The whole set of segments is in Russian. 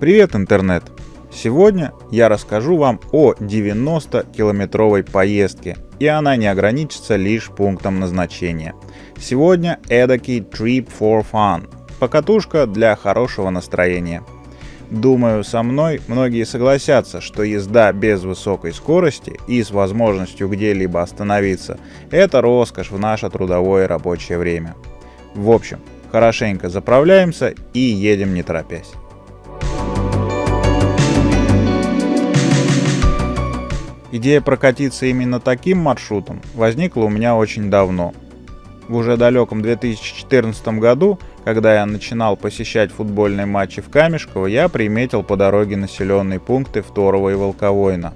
Привет, интернет! Сегодня я расскажу вам о 90-километровой поездке, и она не ограничится лишь пунктом назначения. Сегодня эдакий trip for fun, покатушка для хорошего настроения. Думаю, со мной многие согласятся, что езда без высокой скорости и с возможностью где-либо остановиться – это роскошь в наше трудовое рабочее время. В общем, хорошенько заправляемся и едем не торопясь. Идея прокатиться именно таким маршрутом возникла у меня очень давно. В уже далеком 2014 году, когда я начинал посещать футбольные матчи в Камешково, я приметил по дороге населенные пункты Второго и Волковойна.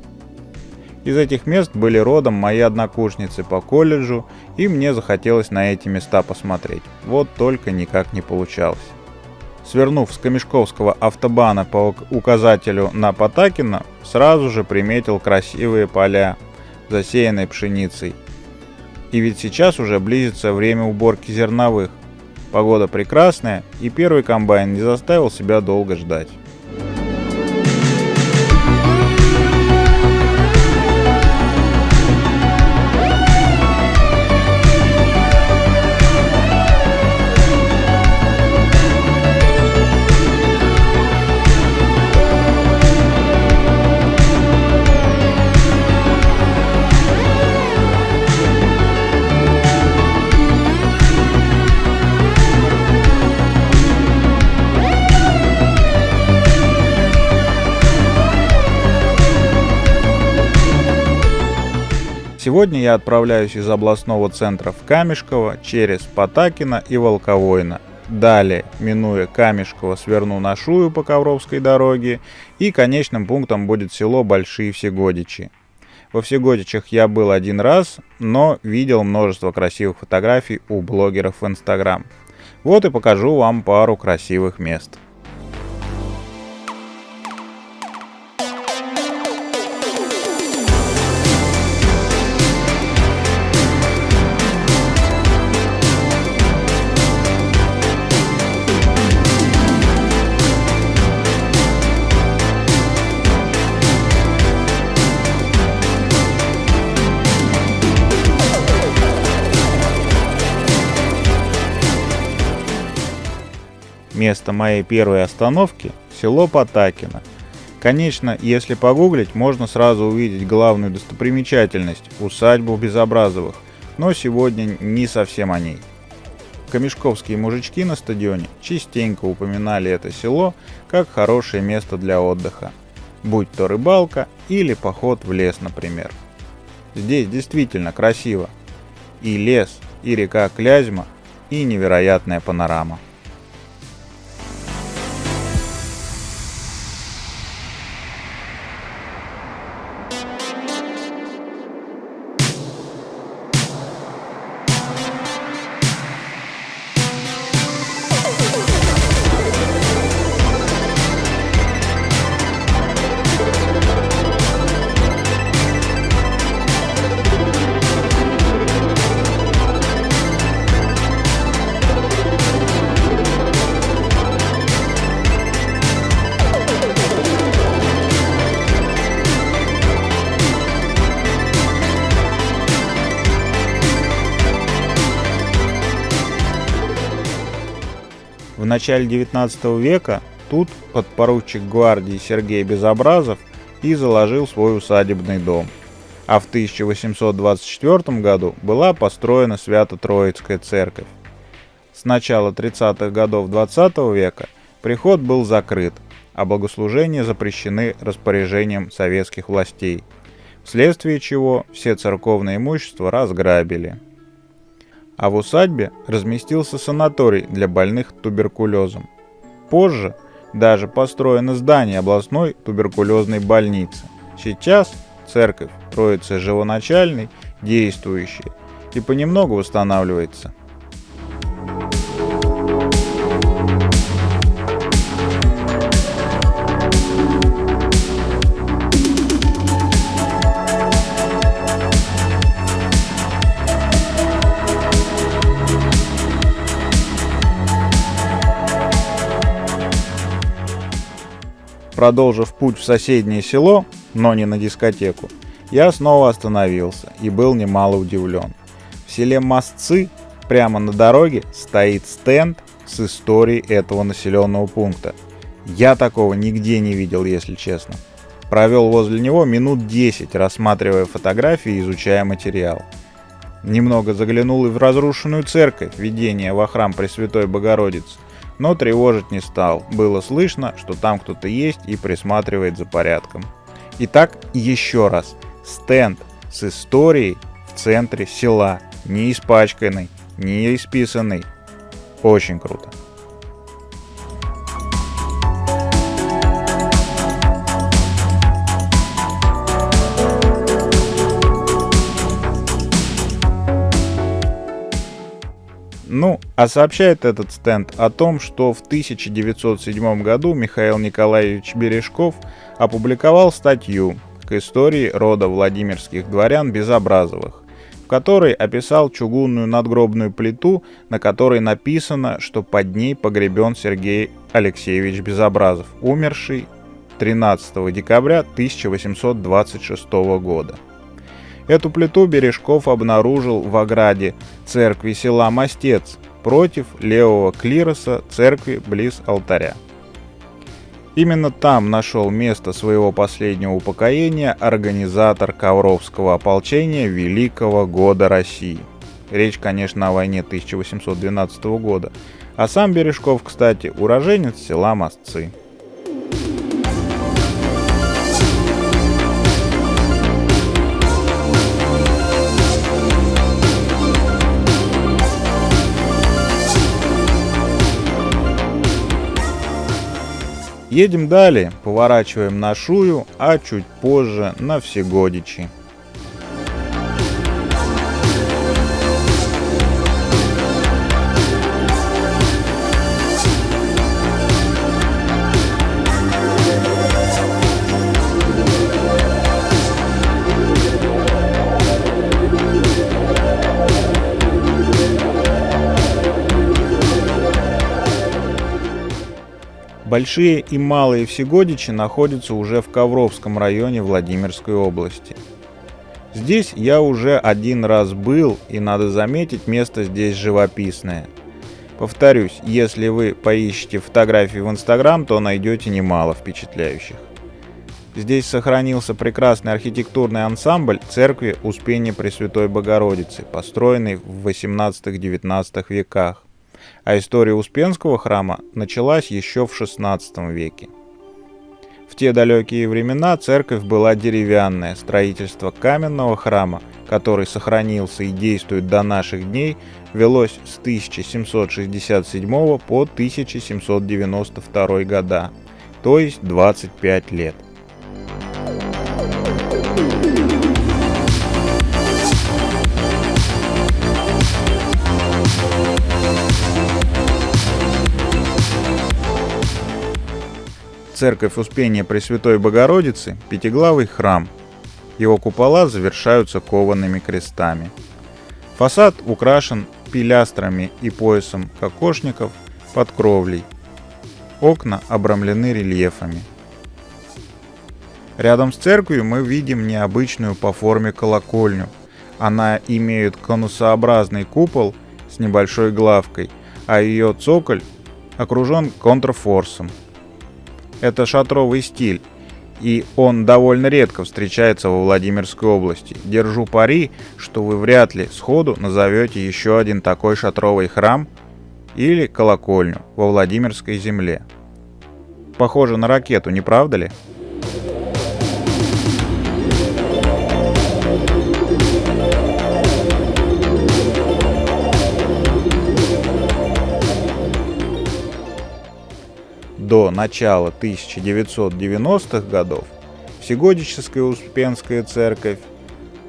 Из этих мест были родом мои однокурсницы по колледжу, и мне захотелось на эти места посмотреть. Вот только никак не получалось. Свернув с Камешковского автобана по указателю на Потакина, сразу же приметил красивые поля, засеянные пшеницей. И ведь сейчас уже близится время уборки зерновых. Погода прекрасная, и первый комбайн не заставил себя долго ждать. Сегодня я отправляюсь из областного центра в Камешково через Потакино и Волковойно. Далее, минуя Камешково, сверну на Шую по Ковровской дороге и конечным пунктом будет село Большие Всегодичи. Во Всегодичах я был один раз, но видел множество красивых фотографий у блогеров в Инстаграм. Вот и покажу вам пару красивых мест. Место моей первой остановки – село Потакино. Конечно, если погуглить, можно сразу увидеть главную достопримечательность – усадьбу Безобразовых, но сегодня не совсем о ней. Камешковские мужички на стадионе частенько упоминали это село как хорошее место для отдыха, будь то рыбалка или поход в лес, например. Здесь действительно красиво. И лес, и река Клязьма, и невероятная панорама. Начале 19 века тут подпоручик гвардии Сергей Безобразов и заложил свой усадебный дом. А в 1824 году была построена Свято-Троицкая церковь. С начала 30-х годов 20 века приход был закрыт, а богослужения запрещены распоряжением советских властей, вследствие чего все церковное имущество разграбили а в усадьбе разместился санаторий для больных туберкулезом. Позже даже построено здание областной туберкулезной больницы. Сейчас церковь Троицы Живоначальной действующая и понемногу восстанавливается – продолжив путь в соседнее село, но не на дискотеку, я снова остановился и был немало удивлен. В селе Мостцы прямо на дороге стоит стенд с историей этого населенного пункта. Я такого нигде не видел, если честно. Провел возле него минут 10, рассматривая фотографии и изучая материал. Немного заглянул и в разрушенную церковь, введение во храм Пресвятой Богородицы, но тревожить не стал. Было слышно, что там кто-то есть и присматривает за порядком. Итак, еще раз. Стенд с историей в центре села, не испачканный, не исписанный. Очень круто. Ну, а сообщает этот стенд о том, что в 1907 году Михаил Николаевич Бережков опубликовал статью к истории рода Владимирских дворян Безобразовых, в которой описал чугунную надгробную плиту, на которой написано, что под ней погребен Сергей Алексеевич Безобразов, умерший 13 декабря 1826 года. Эту плиту Бережков обнаружил в ограде церкви села Мостец против левого клироса церкви близ алтаря. Именно там нашел место своего последнего упокоения организатор Ковровского ополчения Великого года России. Речь, конечно, о войне 1812 года. А сам Бережков, кстати, уроженец села Мостцы. Едем далее, поворачиваем на Шую, а чуть позже на Всегодичи. Большие и малые Всегодичи находятся уже в Ковровском районе Владимирской области. Здесь я уже один раз был, и надо заметить, место здесь живописное. Повторюсь, если вы поищете фотографии в Инстаграм, то найдете немало впечатляющих. Здесь сохранился прекрасный архитектурный ансамбль церкви Успения Пресвятой Богородицы, построенный в 18-19 веках а история Успенского храма началась еще в XVI веке. В те далекие времена церковь была деревянная, строительство каменного храма, который сохранился и действует до наших дней, велось с 1767 по 1792 года, то есть 25 лет. Церковь Успения Пресвятой Богородицы – пятиглавый храм. Его купола завершаются коваными крестами. Фасад украшен пилястрами и поясом кокошников под кровлей. Окна обрамлены рельефами. Рядом с церковью мы видим необычную по форме колокольню. Она имеет конусообразный купол с небольшой главкой, а ее цоколь окружен контрфорсом – это шатровый стиль, и он довольно редко встречается во Владимирской области. Держу пари, что вы вряд ли сходу назовете еще один такой шатровый храм или колокольню во Владимирской земле. Похоже на ракету, не правда ли? До начала 1990-х годов Всегодическая Успенская церковь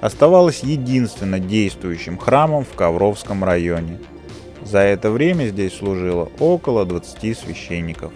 оставалась единственно действующим храмом в Ковровском районе. За это время здесь служило около 20 священников.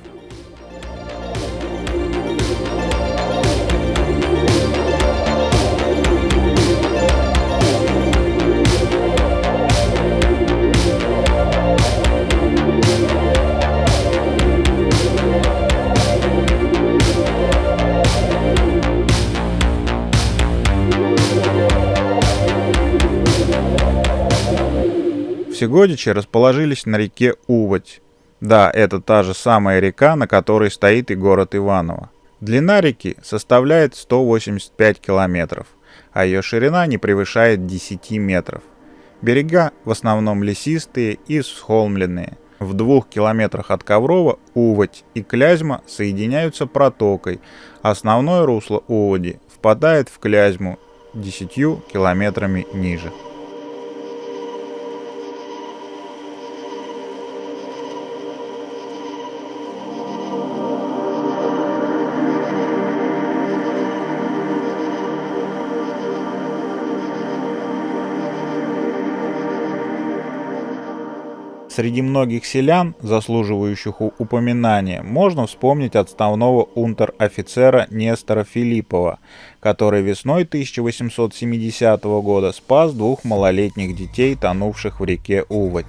Всегодичи расположились на реке Уводь. Да, это та же самая река, на которой стоит и город Иваново. Длина реки составляет 185 километров, а ее ширина не превышает 10 метров. Берега в основном лесистые и схолмленные. В двух километрах от Коврова Уводь и Клязьма соединяются протокой. Основное русло Уводи впадает в Клязьму 10 километрами ниже. Среди многих селян, заслуживающих упоминания, можно вспомнить отставного унтер-офицера Нестора Филиппова, который весной 1870 года спас двух малолетних детей, тонувших в реке Уводь,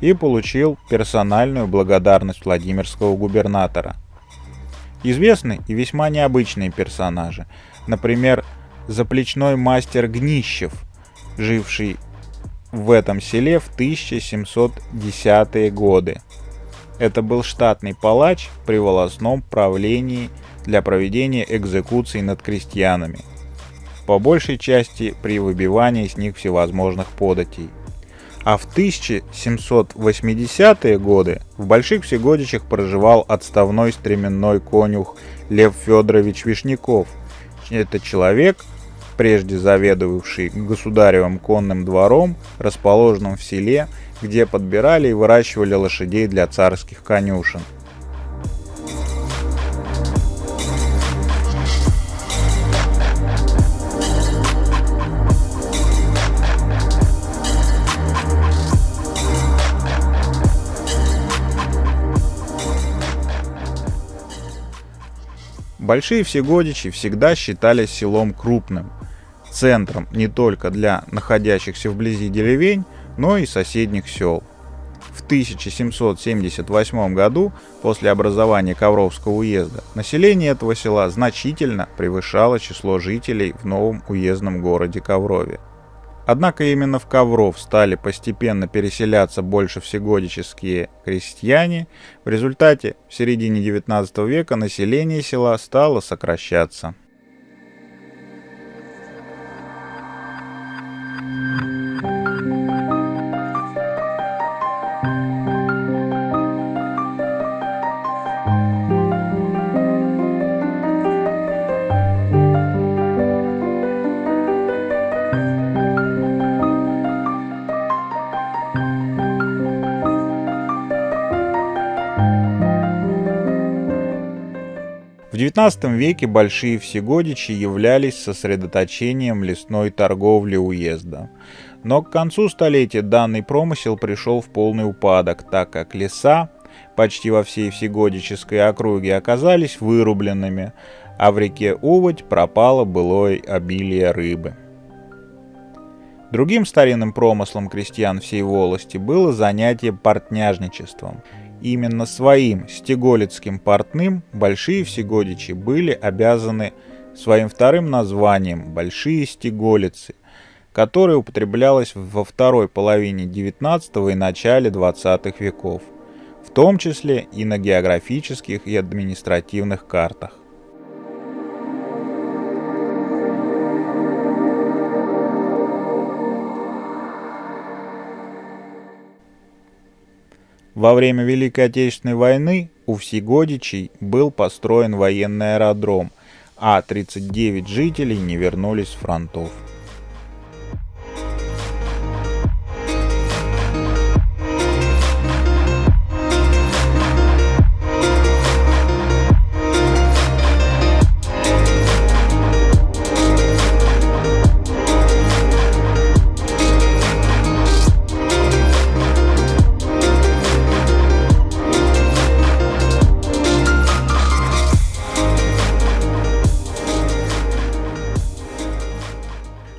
и получил персональную благодарность Владимирского губернатора. Известны и весьма необычные персонажи, например, заплечной мастер Гнищев, живший в этом селе в 1710-е годы. Это был штатный палач при волосном правлении для проведения экзекуций над крестьянами, по большей части при выбивании с них всевозможных податей. А в 1780-е годы в Больших Всегодичах проживал отставной стременной конюх Лев Федорович Вишняков. Это человек, прежде заведовавший государевым конным двором, расположенным в селе, где подбирали и выращивали лошадей для царских конюшен. Большие Всегодичи всегда считались селом крупным, центром не только для находящихся вблизи деревень, но и соседних сел. В 1778 году, после образования Ковровского уезда, население этого села значительно превышало число жителей в новом уездном городе Коврове. Однако именно в Ковров стали постепенно переселяться больше всегодические крестьяне. В результате в середине 19 века население села стало сокращаться. XIX веке Большие Всегодичи являлись сосредоточением лесной торговли уезда. Но к концу столетия данный промысел пришел в полный упадок, так как леса почти во всей Всегодической округе оказались вырубленными, а в реке Уводь пропало былое обилие рыбы. Другим старинным промыслом крестьян всей волости было занятие портняжничеством – Именно своим стеголицким портным большие всегодичи были обязаны своим вторым названием «большие стеголицы», которое употреблялось во второй половине XIX и начале XX веков, в том числе и на географических и административных картах. Во время Великой Отечественной войны у Всегодичей был построен военный аэродром, а 39 жителей не вернулись с фронтов.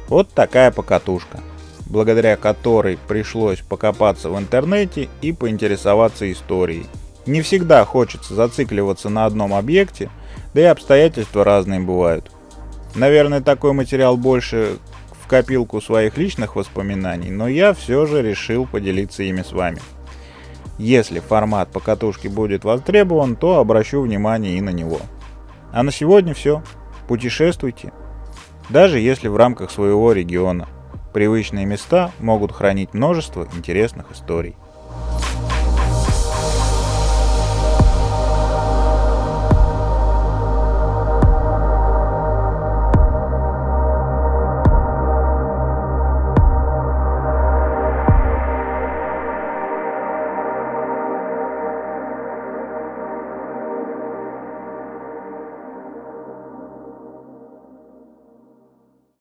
Вот такая покатушка, благодаря которой пришлось покопаться в интернете и поинтересоваться историей. Не всегда хочется зацикливаться на одном объекте, да и обстоятельства разные бывают. Наверное, такой материал больше в копилку своих личных воспоминаний, но я все же решил поделиться ими с вами. Если формат покатушки будет востребован, то обращу внимание и на него. А на сегодня все. Путешествуйте, даже если в рамках своего региона. Привычные места могут хранить множество интересных историй.